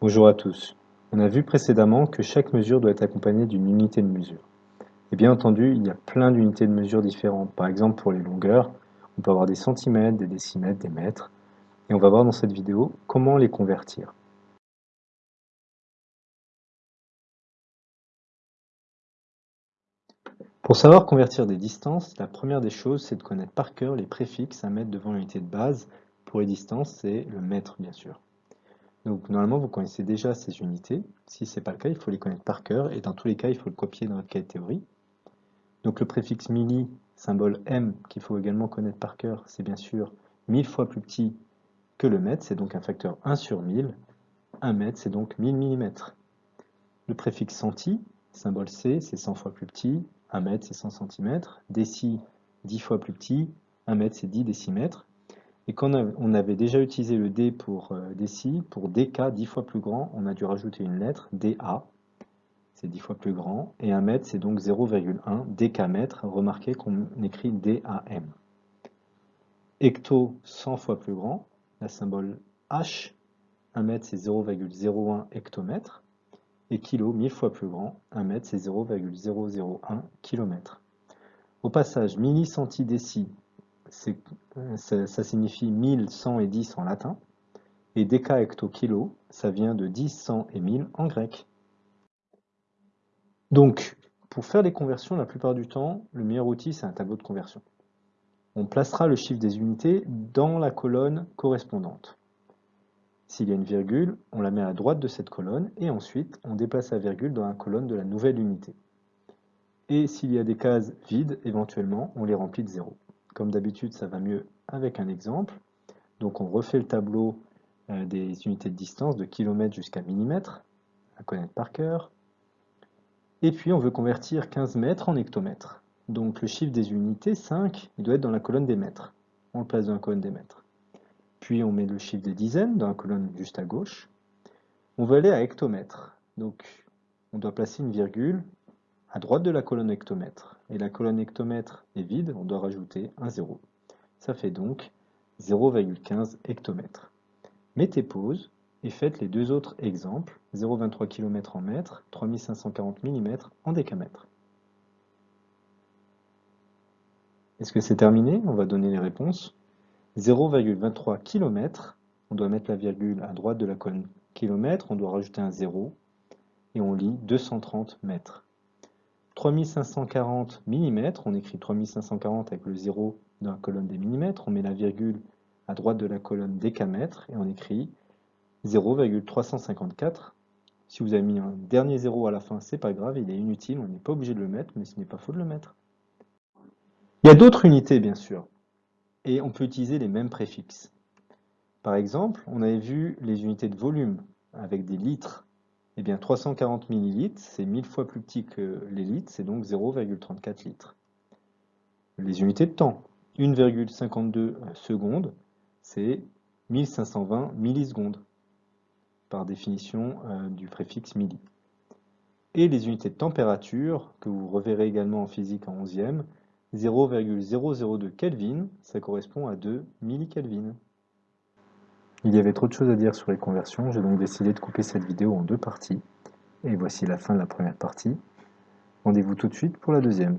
Bonjour à tous. On a vu précédemment que chaque mesure doit être accompagnée d'une unité de mesure. Et bien entendu, il y a plein d'unités de mesure différentes. Par exemple, pour les longueurs, on peut avoir des centimètres, des décimètres, des mètres. Et on va voir dans cette vidéo comment les convertir. Pour savoir convertir des distances, la première des choses, c'est de connaître par cœur les préfixes à mettre devant l'unité de base. Pour les distances, c'est le mètre, bien sûr. Donc normalement, vous connaissez déjà ces unités. Si ce n'est pas le cas, il faut les connaître par cœur. Et dans tous les cas, il faut le copier dans votre cahier de théorie. Donc le préfixe milli, symbole m, qu'il faut également connaître par cœur, c'est bien sûr 1000 fois plus petit que le mètre, c'est donc un facteur 1 sur 1000. 1 mètre, c'est donc 1000 mm. Le préfixe centi, symbole c, c'est 100 fois plus petit. 1 mètre, c'est 100 cm. Déci, 10 fois plus petit. 1 mètre, c'est 10 décimètres. Et quand on avait déjà utilisé le D pour euh, déci, pour DK, 10 fois plus grand, on a dû rajouter une lettre, DA, c'est 10 fois plus grand, et 1 mètre, c'est donc 0,1 DK mètre, remarquez qu'on écrit DAM. Hecto, 100 fois plus grand, la symbole H, 1 mètre, c'est 0,01 hectomètre, et kilo, 1000 fois plus grand, 1 mètre, c'est 0,001 km. Au passage, millicentidéci, ça, signifie 1000, 100 et 10 en latin. Et déca hecto kilo, ça vient de 10, 100 et 1000 en grec. Donc, pour faire les conversions, la plupart du temps, le meilleur outil, c'est un tableau de conversion. On placera le chiffre des unités dans la colonne correspondante. S'il y a une virgule, on la met à droite de cette colonne et ensuite on déplace la virgule dans la colonne de la nouvelle unité. Et s'il y a des cases vides, éventuellement, on les remplit de zéro. Comme d'habitude, ça va mieux avec un exemple. Donc on refait le tableau euh, des unités de distance de kilomètres jusqu'à millimètres, à connaître par cœur. Et puis on veut convertir 15 mètres en hectomètres. Donc le chiffre des unités, 5, il doit être dans la colonne des mètres. On le place dans la colonne des mètres. Puis on met le chiffre des dizaines dans la colonne juste à gauche. On veut aller à hectomètres. Donc on doit placer une virgule à droite de la colonne hectomètre. Et la colonne hectomètre est vide, on doit rajouter un 0. Ça fait donc 0,15 hectomètres. Mettez pause et faites les deux autres exemples, 0,23 km en mètres, 3540 mm en décamètres. Est-ce que c'est terminé? On va donner les réponses. 0,23 km, on doit mettre la virgule à droite de la colonne kilomètre, on doit rajouter un 0, et on lit 230 mètres. 3540 mm, on écrit 3540 avec le 0 dans la colonne des millimètres, on met la virgule à droite de la colonne décamètre et on écrit 0,354. Si vous avez mis un dernier 0 à la fin, c'est pas grave, il est inutile, on n'est pas obligé de le mettre, mais ce n'est pas faux de le mettre. Il y a d'autres unités, bien sûr, et on peut utiliser les mêmes préfixes. Par exemple, on avait vu les unités de volume avec des litres eh bien, 340 ml, c'est 1000 fois plus petit que les litres, c'est donc 0,34 litres. Les unités de temps, 1,52 secondes, c'est 1520 millisecondes, par définition euh, du préfixe milli. Et les unités de température, que vous reverrez également en physique en 11e, 0,002 Kelvin, ça correspond à 2 millikelvin. Il y avait trop de choses à dire sur les conversions, j'ai donc décidé de couper cette vidéo en deux parties. Et voici la fin de la première partie. Rendez-vous tout de suite pour la deuxième.